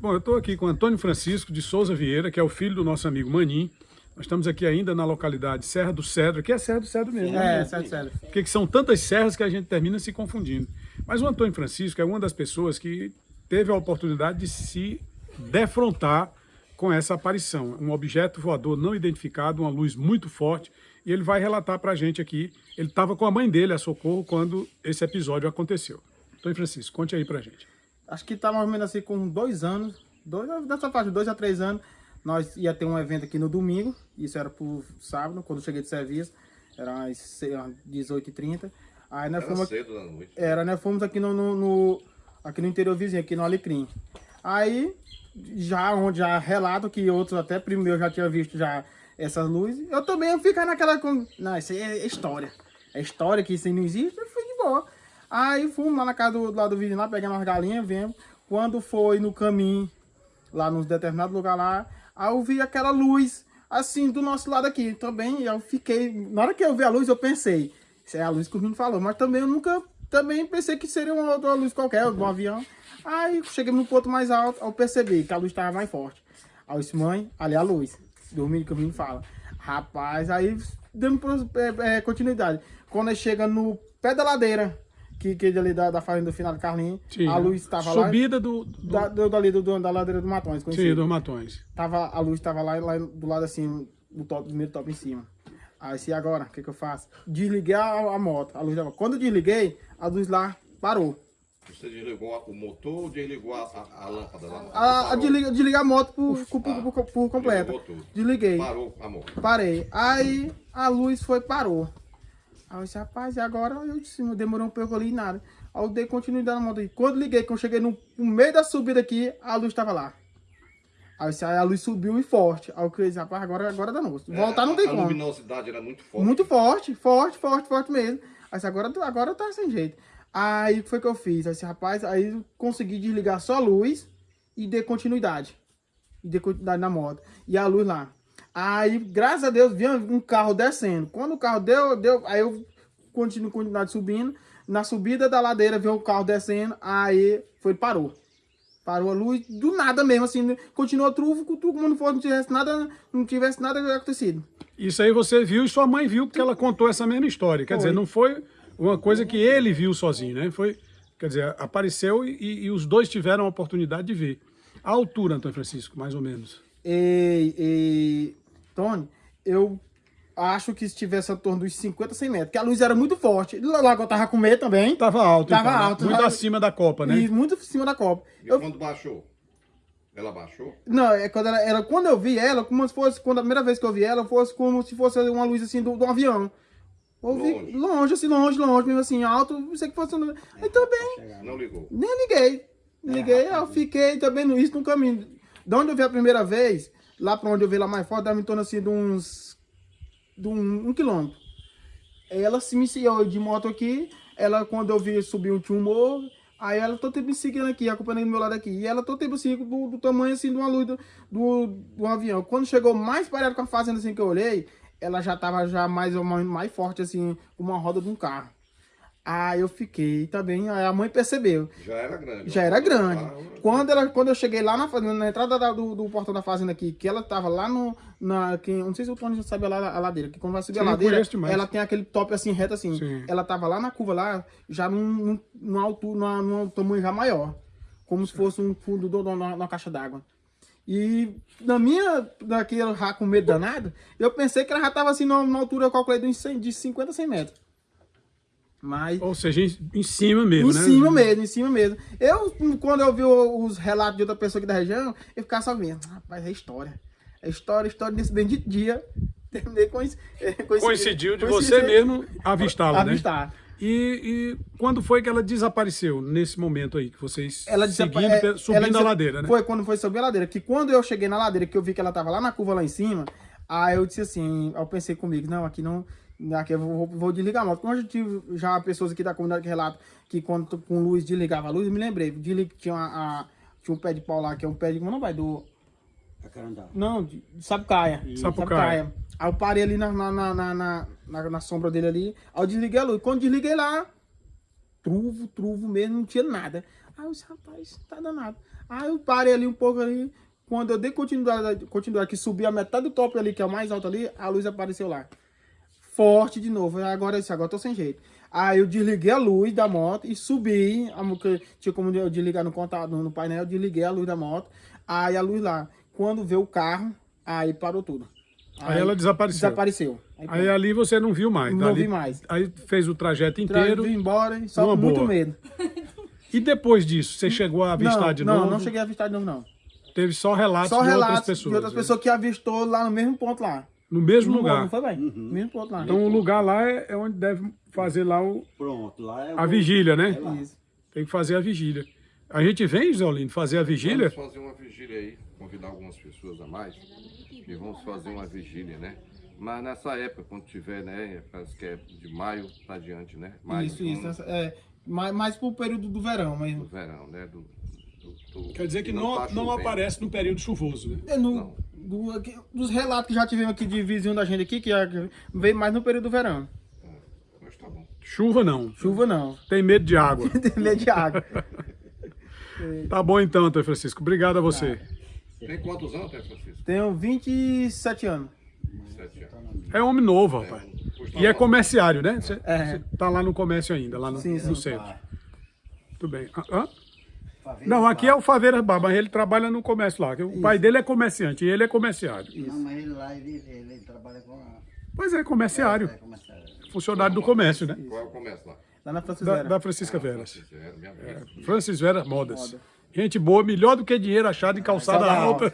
Bom, eu estou aqui com Antônio Francisco de Souza Vieira, que é o filho do nosso amigo Manim. Nós estamos aqui ainda na localidade Serra do Cedro, que é Serra do Cedro mesmo. É, Serra do Cedro. Porque são tantas serras que a gente termina se confundindo. Mas o Antônio Francisco é uma das pessoas que teve a oportunidade de se defrontar com essa aparição. Um objeto voador não identificado, uma luz muito forte, e ele vai relatar para a gente aqui. Ele estava com a mãe dele a socorro quando esse episódio aconteceu. Antônio Francisco, conte aí para a gente. Acho que está mais ou menos assim com dois anos, dois, dessa faixa, dois a três anos, nós ia ter um evento aqui no domingo, isso era pro sábado, quando eu cheguei de serviço, era às 18h30. Aí nós era fomos, cedo da noite. Era, nós fomos aqui no, no, no, aqui no interior vizinho, aqui no Alecrim. Aí, já onde já relato que outros, até primeiro já tinha visto já essas luzes, eu também ficar naquela... Com... Não, isso aí é história. É história que isso aí não existe, eu fui de boa. Aí fomos lá na casa do, do lado do vizinho lá, pegando umas galinhas, vemos. Quando foi no caminho, lá nos determinados lugar lá, aí eu vi aquela luz, assim, do nosso lado aqui também. Eu fiquei, na hora que eu vi a luz, eu pensei, isso é a luz que o menino falou, mas também eu nunca, também pensei que seria uma outra luz qualquer, um avião. Aí cheguei no ponto mais alto, eu percebi que a luz estava mais forte. Aí eu disse, mãe, ali é a luz, dormindo que o menino fala. Rapaz, aí demos é, é, continuidade. Quando chega no pé da ladeira, que, que ali da, da fazenda do final do Carlinhos, a luz estava lá. Subida do... do... Da, do, dali, do, da ladeira do Matões, conhecido. Sim, dos Matões. Tava, a luz estava lá, lá do lado assim, do, top, do primeiro top em cima. Aí, se agora, o que que eu faço? Desliguei a, a moto, a luz dava. Quando eu desliguei, a luz lá parou. Você desligou o motor ou desligou a, a, a lâmpada lá? A, a desliga, desligar a moto por, por, por, por, por completo. Desliguei. Parou a moto. Parei. Aí a luz foi, parou. Aí eu disse, rapaz, e agora eu disse, demorou um pouco ali e nada. Aí eu dei continuidade na moto. Quando liguei, quando eu cheguei no, no, meio da subida aqui, a luz estava lá. Aí, disse, aí a luz subiu e forte. Aí eu disse, rapaz, agora, agora dá novo. Voltar é, não tem a como. A luminosidade era muito forte. Muito forte, forte, forte, forte mesmo. Aí disse, agora, agora tá sem jeito. Aí o que foi que eu fiz? Aí disse, rapaz, aí eu consegui desligar só a luz e dei continuidade. E dei continuidade na moto. E a luz lá. Aí, graças a Deus, vinha um carro descendo. Quando o carro deu, deu, aí eu continuo continuidade subindo. Na subida da ladeira veio o carro descendo, aí foi parou. Parou a luz, do nada mesmo, assim, continuou truvo, como não fosse, não tivesse nada, não tivesse nada acontecido. Isso aí você viu e sua mãe viu, porque ela contou essa mesma história. Quer foi. dizer, não foi uma coisa que ele viu sozinho, né? Foi, quer dizer, apareceu e, e os dois tiveram a oportunidade de ver. A altura, Antônio Francisco, mais ou menos. E, e Eu acho que estivesse em torno dos 50, 100 metros, porque a luz era muito forte. Lá que eu tava com medo também. Tava alto. Tava então, alto. Muito acima da copa, né? E muito acima da copa. E eu... quando baixou? Ela baixou? Não, é quando, ela, ela, quando eu vi ela, como se fosse, quando a primeira vez que eu vi ela, fosse como se fosse uma luz assim do, do avião. longe. longe, assim, longe, longe, mesmo assim, alto, não sei que fosse. Aí também. Não ligou? Nem liguei. Liguei, é, eu fiquei também isso no caminho. De onde eu vi a primeira vez, lá pra onde eu vi lá mais forte, dava em torno assim de uns de um, um quilômetro. Ela se me seguiu de moto aqui, ela quando eu vi subir um, um morro, aí ela todo tempo me seguindo aqui, acompanhando do meu lado aqui. E ela todo tempo assim, do, do tamanho assim de uma luz do, do, do avião. Quando chegou mais parado com a fazenda assim que eu olhei, ela já tava já mais, mais, mais forte assim, uma roda de um carro. Aí eu fiquei também, aí a mãe percebeu. Já era grande. Já era grande. Quando, ela, quando eu cheguei lá na, na entrada da, do, do, portão da fazenda aqui, que ela tava lá no... Na, que, não sei se o Tony já sabe a, a ladeira, que quando vai subir Sim, a ladeira, ela tem aquele top assim, reto assim. Sim. Ela tava lá na curva lá, já num, numa altura, numa, num tamanho já maior. Como se fosse um fundo de uma caixa d'água. E na minha, daquele já com medo danado, eu pensei que ela já tava assim numa, altura, eu calculei de, 100, de 50 a 100 metros. Mas... Ou seja, em cima mesmo, em né? Em cima mesmo, em cima mesmo. Eu, quando eu vi os relatos de outra pessoa aqui da região, eu ficava só vendo, rapaz, é história. É história, história desse bendito dia. Terminei com isso. Coincidiu de você mesmo avistá-la, né? Avistar. E, e, quando foi que ela desapareceu, nesse momento aí, que vocês ela seguindo, é, subindo a ladeira, né? Foi quando foi subir a ladeira, que quando eu cheguei na ladeira, que eu vi que ela tava lá na curva lá em cima, aí eu disse assim, eu pensei comigo, não, aqui não, Aqui eu vou, vou desligar a moto. Como eu já tive já pessoas aqui da comunidade que relatam que quando com luz desligava a luz, eu me lembrei. Deslig, tinha, uma, a, tinha um pé de pau lá, que é um pé de. Como não vai? Do. Não, de, Sapucaia. Sapucaia. Aí eu parei ali na, na, na, na, na, na sombra dele ali. Aí eu desliguei a luz. Quando desliguei lá, truvo, truvo mesmo, não tinha nada. Aí eu disse, rapaz, tá danado. Aí eu parei ali um pouco ali. Quando eu dei continuidade, continuidade que subi a metade do top ali, que é o mais alto ali, a luz apareceu lá. Forte de novo. Agora eu disse, agora eu tô sem jeito. Aí eu desliguei a luz da moto e subi. A, tinha como eu desligar no contato, no painel, eu desliguei a luz da moto. Aí a luz lá. Quando veio o carro, aí parou tudo. Aí ela desapareceu. Desapareceu. Aí, Aí ali você não viu mais. Não Dali- vi mais. Aí fez o trajeto Tra- inteiro. vim embora, e só com muito boa. medo. E depois disso, você chegou a avistar não, de não, novo? não cheguei a avistar de novo, não. Teve só relatos Só de relatos outras pessoas. de outras né? pessoas que avistou lá no mesmo ponto lá. No mesmo Não, lugar. Não foi bem? Mesmo ponto lá. Então o lugar lá é é onde deve fazer lá o- Pronto, lá é a vigília, né? Isso. Tem que fazer a vigília. A gente vem, Zé Olino, fazer a vigília? Vamos fazer uma vigília aí, convidar algumas pessoas a mais e vamos fazer uma vigília, né? Mas nessa época, quando tiver, né? Parece que é de maio pra diante, né? Maio, isso, isso. essa- É, mais, mais pro período do verão do mesmo. verão, né? Do, do- do- Quer dizer que e não, tá não aparece no período chuvoso, né? É no, Não. Do- aqui- dos relatos que já tivemos aqui de vizinho da gente aqui, que é- veio mais no período do verão. Mas tá bom. Chuva não. Chuva não. Tem medo de água. Tem medo de água. Tá bom então, Antônio Francisco. Obrigado a você. Tem quantos anos, Té Francisco? Tenho 27 anos. Sete anos. É homem novo, rapaz. Pois tá E é comerciário, né? Você É. você tá lá no comércio ainda, lá no, Sim, no sim. centro. Tudo bem. Ah, hã? Favela Não, aqui é Bar. o Faveira Bar, mas ele trabalha no comércio lá. O pai dele é comerciante e ele é comerciário. Não, mas ele lá, ele, ele trabalha com... a- Pois é, comerciário. É, comerciário. Funcionário do comércio, né? Qual é o comércio lá? Lá na Francis Da, Vera. da Francisca Veras. Sincero, minha vida. Francis Vera Modas. Gente boa, melhor do que dinheiro achado em calçada Calçada alta.